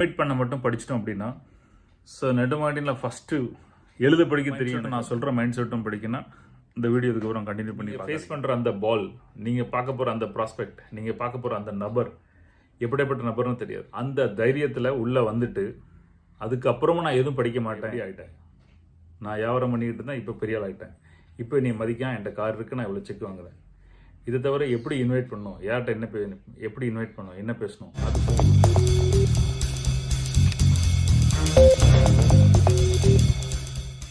Invite பண்ண மட்டும் படிச்சிட்டோம் அப்படின்னா ஸோ நெடுமாட்டினில் ஃபஸ்ட்டு எழுத படிக்க தெரியும் நான் சொல்கிற மைண்ட் செட்டும் படிக்கணும். இந்த வீடியோ இதுக்கப்புறம் கண்டினியூ பண்ணி ஃபேஸ் பண்ணுற அந்த பால் நீங்கள் பார்க்க போகிற அந்த ப்ராஸ்பெக்ட் நீங்கள் பார்க்க போகிற அந்த நபர் எப்படிப்பட்ட நபர்னு தெரியாது. அந்த தைரியத்தில் உள்ளே வந்துட்டு அதுக்கப்புறமும் நான் எதுவும் படிக்க மாட்டேன். ஆகிட்டேன் நான் வியாபாரம் பண்ணிக்கிட்டு தான் இப்போ பெரிய ஆள் ஆகிட்டேன் இப்போ நீ மதிக்காம என்கிட்ட கார் இருக்கு நான் இவ்வளோ செக் வாங்குறேன். இதை தவிர எப்படி இன்வைட் பண்ணணும்? யார்கிட்ட என்ன எப்படி இன்வைட் பண்ணணும்? என்ன பேசணும்? அது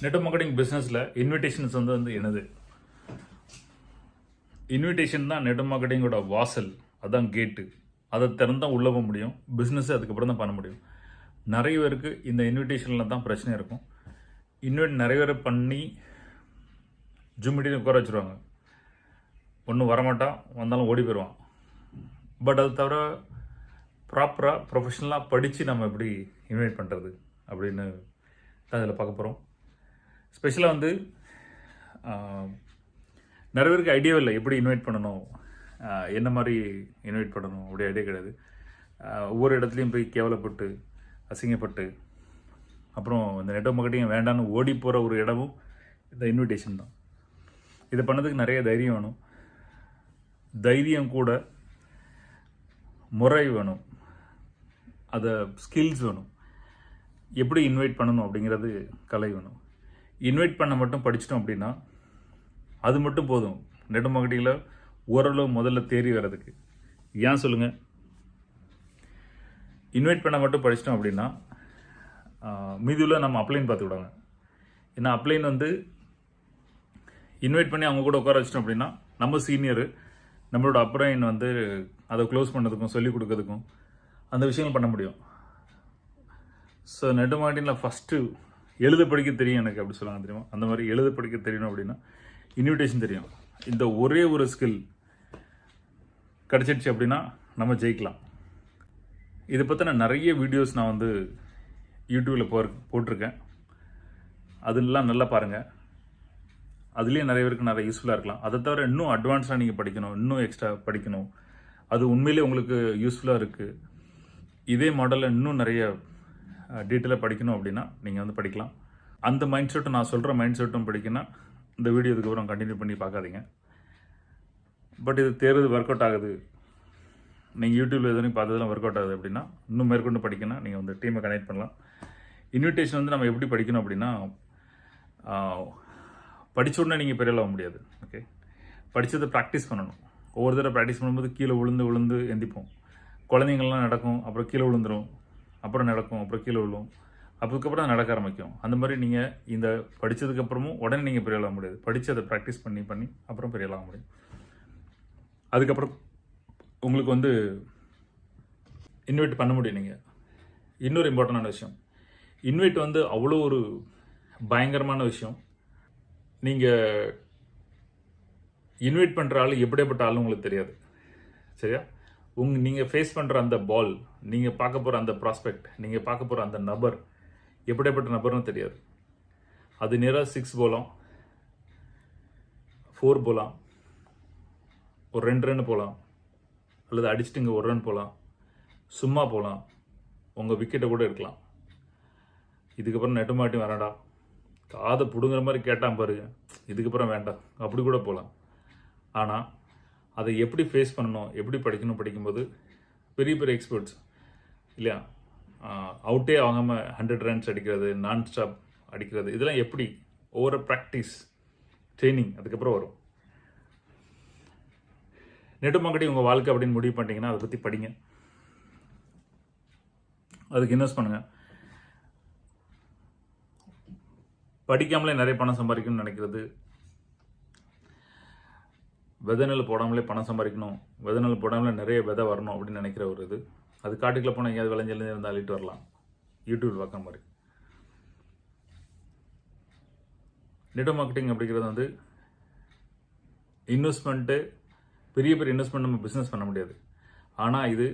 நெட் மார்க்கெட்டிங் பிஸ்னஸில் இன்விடேஷன்ஸ் வந்து வந்து என்னது? இன்விடேஷன் தான் நெட் மார்க்கெட்டிங்கோட வாசல் அதான் கேட்டு அதை திறந்தால் உள்ளே போக முடியும் பிஸ்னஸ் அதுக்கப்புறம் தான் பண்ண முடியும். நிறைய பேருக்கு இந்த இன்விடேஷனில் தான் பிரச்சனை இருக்கும். இன்வைட் நிறைய பேர் பண்ணி ஜூமிட்டின்னு உட்கார வச்சுருவாங்க. ஒன்றும் வரமாட்டான் வந்தாலும் ஓடி போயிடுவான் பட் அது தவிர ப்ராப்பராக ப்ரொஃபஷனலாக படித்து நம்ம எப்படி இன்வைட் பண்ணுறது அப்படின்னு தான் இதில் பார்க்க போகிறோம் ஸ்பெஷலாக வந்து நிறைய பேருக்கு ஐடியா இல்லை எப்படி இன்வைட் பண்ணணும் என்ன மாதிரி இன்வைட் பண்ணணும் அப்படி ஐடியா கிடையாது. ஒவ்வொரு இடத்துலையும் போய் கேவலப்பட்டு அசிங்கப்பட்டு அப்புறம் இந்த நெட் மார்க்கெட்டிங் வேண்டான்னு ஓடி போகிற ஒரு இடமும் இந்த இன்விடேஷன் தான். இதை பண்ணதுக்கு நிறைய தைரியம் வேணும். தைரியம் கூட முறை வேணும். அதை ஸ்கில்ஸ் வேணும். எப்படி இன்வைட் பண்ணணும் அப்படிங்கிறது கலை வேணும். இன்வைட் பண்ண மட்டும் படிச்சிட்டோம் அப்படின்னா அது மட்டும் போதும். நெடுமகடியில் ஓரளவு முதல்ல தேறி வர்றதுக்கு. ஏன் சொல்லுங்கள் இன்வைட் பண்ண மட்டும் படிச்சிட்டோம் அப்படின்னா மீதியில் நம்ம அப்ளைன் பார்த்துக்கிடுவாங்க ஏன்னா அப்ளைன் வந்து இன்வைட் பண்ணி அவங்க கூட உட்கார வச்சிட்டோம் அப்படின்னா நம்ம சீனியரு நம்மளோட அப்ரைன் வந்து அதை க்ளோஸ் பண்ணதுக்கும் சொல்லிக் கொடுக்கறதுக்கும் அந்த விஷயங்கள் பண்ண முடியும். ஸோ நெடுமாட்டினில் ஃபஸ்ட்டு எழுத படிக்க தெரியும் எனக்கு அப்படி சொல்லுவாங்க தெரியுமா? அந்த மாதிரி எழுத படிக்க தெரியணும் அப்படின்னா இன்விடேஷன் தெரியும். இந்த ஒரே ஒரு ஸ்கில் கிடச்சிடுச்சு அப்படின்னா நம்ம ஜெயிக்கலாம். இதை பற்றின நிறைய வீடியோஸ் நான் வந்து யூடியூப்பில் போ போட்டிருக்கேன். அதெல்லாம் நல்லா பாருங்கள் அதுலேயும் நிறைய பேருக்கு நிறைய யூஸ்ஃபுல்லாக இருக்கலாம். அதை தவிர இன்னும் அட்வான்ஸாக நீங்கள் படிக்கணும் இன்னும் எக்ஸ்ட்ரா படிக்கணும். அது உண்மையிலே உங்களுக்கு யூஸ்ஃபுல்லாக இருக்குது இதே மாடலில் இன்னும் நிறைய டீட்டெயிலாக படிக்கணும் அப்படின்னா நீங்கள் வந்து படிக்கலாம். அந்த மைண்ட் செட்டும் நான் சொல்கிற மைண்ட் செட்டும் படிக்கணும் இந்த வீடியோ இதுக்கப்புறம் கண்டினியூ பண்ணி பார்க்காதீங்க. பட் இது தேர்வு ஒர்க் அவுட் ஆகுது. நீங்கள் யூடியூப்பில் எதுவும் பார்த்ததெல்லாம் ஒர்க் அவுட் ஆகுது அப்படின்னா இன்னும் மேற்கொண்டு படிக்கணும் நீங்கள் வந்து டீமை கனெக்ட் பண்ணலாம். இன்விடேஷன் வந்து நம்ம எப்படி படிக்கணும் அப்படின்னா படித்த உடனே நீங்கள் பெரிய ஆக முடியாது. ஓகே படித்ததை ப்ராக்டிஸ் பண்ணணும். ஒவ்வொரு தடவை ப்ராக்டிஸ் பண்ணும்போது கீழே விழுந்து விழுந்து எந்திப்போம். குழந்தைங்கள்லாம் நடக்கும் அப்புறம் கீழே விழுந்துடும் அப்புறம் நடக்கும் அப்புறம் கீழே விழும். அதுக்கப்புறம் நடக்க ஆரம்பிக்கும். அந்த மாதிரி நீங்கள் இந்த படித்ததுக்கப்புறமும் உடனே நீங்கள் பெரிய முடியாது. படித்து அதை ப்ராக்டிஸ் பண்ணி பண்ணி அப்புறம் பெரிய முடியும். அதுக்கப்புறம் உங்களுக்கு வந்து இன்வைட் பண்ண முடியும் நீங்கள் இன்னொரு இம்பார்ட்டண்டான விஷயம். இன்வைட் வந்து அவ்வளோ ஒரு பயங்கரமான விஷயம். நீங்கள் இன்வைட் பண்ணுற ஆள் எப்படியாப்பட்ட ஆளும் உங்களுக்கு தெரியாது. சரியா? உங் நீங்கள் ஃபேஸ் பண்ணுற அந்த பால் நீங்கள் பார்க்க போகிற அந்த ப்ராஸ்பெக்ட் நீங்கள் பார்க்க போகிற அந்த நபர் எப்படிப்பட்ட நபர்னு தெரியாது. அது நேராக சிக்ஸ் போகலாம் ஃபோர் போகலாம் ஒரு ரெண்டு ரன் போகலாம் அல்லது அடிச்சுட்டுங்க ஒரு ரன் போகலாம் சும்மா போகலாம் உங்கள் விக்கெட்டை கூட எடுக்கலாம். இதுக்கப்புறம் நெட்டு மாட்டி வேண்டாம் காதை பிடுங்குற மாதிரி கேட்டான் பாருங்க இதுக்கப்புறம் வேண்டாம் அப்படி கூட போகலாம் ஆனால் அதை எப்படி ஃபேஸ் பண்ணணும் எப்படி படிக்கணும் படிக்கும்போது பெரிய பெரிய எக்ஸ்பர்ட்ஸ் இல்லையா? அவுட்டே ஆகாமல் ஹண்ட்ரட் ரன்ஸ் அடிக்கிறது நான் ஸ்டாப் அடிக்கிறது இதெல்லாம் எப்படி? ஒவ்வொரு ப்ராக்டிஸ் ட்ரைனிங் அதுக்கப்புறம் வரும். நெட்டு மார்க்கெட்டிங் உங்கள் வாழ்க்கை அப்படின்னு முடிவு பண்ணிட்டீங்கன்னா அதை பற்றி படிங்க. அதுக்கு இன்வெஸ்ட் பண்ணுங்கள் படிக்காமலே நிறைய பணம் சம்பாதிக்கணும்னு நினைக்கிறது விதை நெல் போடாமலே பணம் சம்பாதிக்கணும் விதை நெல் போடாமலே நிறைய விதை வரணும் அப்படின்னு நினைக்கிற ஒரு இது. அது காட்டுக்குள்ளே போனால் எங்கேயாவது விளைஞ்சலேருந்து இருந்தால் அள்ளிட்டு வரலாம். யூடியூப் பார்க்குற மாதிரி. நெட் மார்க்கெட்டிங் அப்படிங்கிறது வந்து இன்வெஸ்ட்மெண்ட்டு பெரிய பெரிய இன்வெஸ்ட்மெண்ட் நம்ம பிஸ்னஸ் பண்ண முடியாது. ஆனால் இது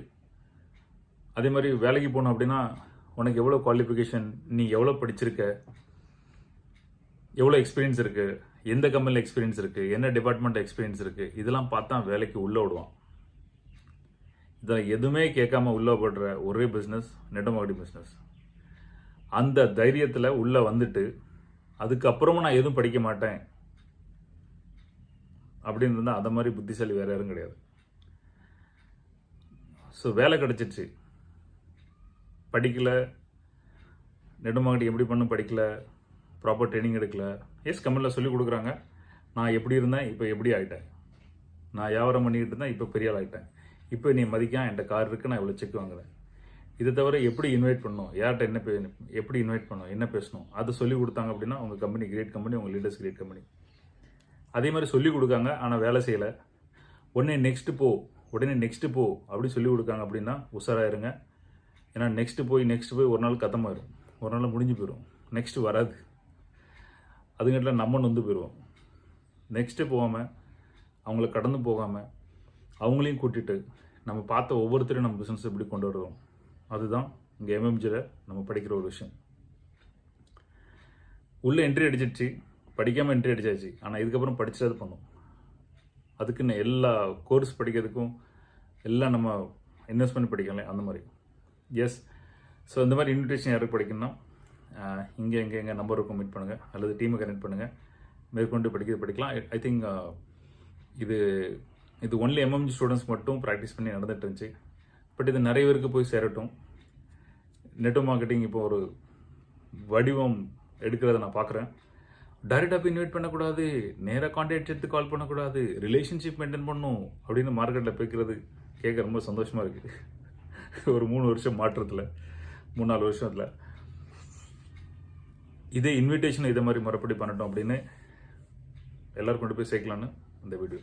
அதே மாதிரி வேலைக்கு போகணும் அப்படின்னா உனக்கு எவ்வளோ குவாலிஃபிகேஷன் நீ எவ்வளோ படிச்சிருக்க எவ்வளோ எக்ஸ்பீரியன்ஸ் இருக்குது எந்த கம்பெனியில் எக்ஸ்பீரியன்ஸ் இருக்குது என்ன டிபார்ட்மெண்ட் எக்ஸ்பீரியன்ஸ் இருக்குது இதெல்லாம் பார்த்தா வேலைக்கு உள்ளே விடுவான் இதில் எதுவுமே கேட்காம உள்ளே போடுற ஒரே பிஸ்னஸ் நெட் பிஸ்னஸ் அந்த தைரியத்தில் உள்ளே வந்துட்டு அதுக்கப்புறமும் நான் எதுவும் படிக்க மாட்டேன். அப்படின்னு இருந்தால் அந்த மாதிரி புத்திசாலி வேறு யாரும் கிடையாது. ஸோ வேலை கிடச்சிச்சு படிக்கல. நெடுமாங்கடி எப்படி பண்ணும்? படிக்கல. ப்ராப்பர் ட்ரைனிங் எடுக்கல. எஸ் கம்பெனியில் சொல்லிக் கொடுக்குறாங்க. நான் எப்படி இருந்தேன்? இப்போ எப்படி ஆகிட்டேன் நான் வியாபாரம் பண்ணிக்கிட்டு இருந்தேன். இப்போ பெரிய ஆள் ஆகிட்டேன் இப்போ நீ மதிக்கான் என்கிட்ட கார் இருக்குது நான் இவ்வளோ செக் வாங்குறேன். இதை தவிர எப்படி இன்வைட் பண்ணணும்? யார்கிட்ட என்ன பே எப்படி இன்வைட் பண்ணணும்? என்ன பேசணும்? அதை சொல்லிக் கொடுத்தாங்க அப்படின்னா உங்கள் கம்பெனி கிரேட் கம்பெனி உங்கள் லீடர்ஸ் கிரேட் கம்பெனி அதே மாதிரி சொல்லிக் கொடுக்காங்க ஆனால் வேலை செய்யலை. உடனே நெக்ஸ்ட்டு போ உடனே நெக்ஸ்ட்டு போ அப்படி சொல்லி கொடுக்காங்க அப்படின்னா உஷாராயிருங்க. ஏன்னா நெக்ஸ்ட்டு போய் நெக்ஸ்ட்டு போய் ஒரு நாள் கதமாயிரும் ஒரு நாள் முடிஞ்சு போயிடும் நெக்ஸ்ட்டு வராது. அதுங்கட்டில் நம்ம நொந்து போயிடுவோம் நெக்ஸ்ட்டு போகாமல் அவங்கள கடந்து போகாமல் அவங்களையும் கூட்டிட்டு நம்ம பார்த்த ஒவ்வொருத்தரையும் நம்ம பிஸ்னஸ் எப்படி கொண்டு வருவோம். அதுதான் இங்கே எம்எம்ஜியில் நம்ம படிக்கிற ஒரு விஷயம். உள்ளே என்ட்ரி அடிச்சிடுச்சு படிக்காமல் என்ட்ரி அடிச்சாச்சு. ஆனால் இதுக்கப்புறம் படிச்சது பண்ணும். அதுக்குன்னு எல்லா கோர்ஸ் படிக்கிறதுக்கும் எல்லாம் நம்ம இன்வெஸ்ட் பண்ணி அந்த மாதிரி. எஸ் ஸோ இந்த மாதிரி இன்விடேஷன் யாருக்கு படிக்கணும்னா இங்கே எங்கே எங்கள் நம்பர் இருக்கும் மீட் பண்ணுங்கள் அல்லது டீமை கனெக்ட் பண்ணுங்கள் மேற்கொண்டு படிக்கிறது படிக்கலாம். ஐ திங்க் இது இது ஒன்லி எம்எம்ஜி ஸ்டூடெண்ட்ஸ் மட்டும் ப்ராக்டிஸ் பண்ணி நடந்துட்டு இருந்துச்சு. பட் இது நிறைய பேருக்கு போய் சேரட்டும். நெட்டு மார்க்கெட்டிங் இப்போ ஒரு வடிவம் எடுக்கிறத நான் பார்க்குறேன். டைரெக்டாக போய் இன்வைட் பண்ணக்கூடாது. நேராக கான்டாக்ட் எடுத்து கால் பண்ணக்கூடாது. ரிலேஷன்ஷிப் மெயின்டைன் பண்ணும் அப்படின்னு மார்க்கெட்டில் பேக்கிறது கேட்க ரொம்ப சந்தோஷமாக இருக்குது ஒரு மூணு வருஷம் மாற்றத்தில். மூணு நாலு வருஷத்தில். இதே இன்விடேஷன் இதை மாதிரி மறுபடி பண்ணட்டும் அப்படின்னு எல்லோரும் கொண்டு போய் சேர்க்கலான்னு அந்த வீடியோ.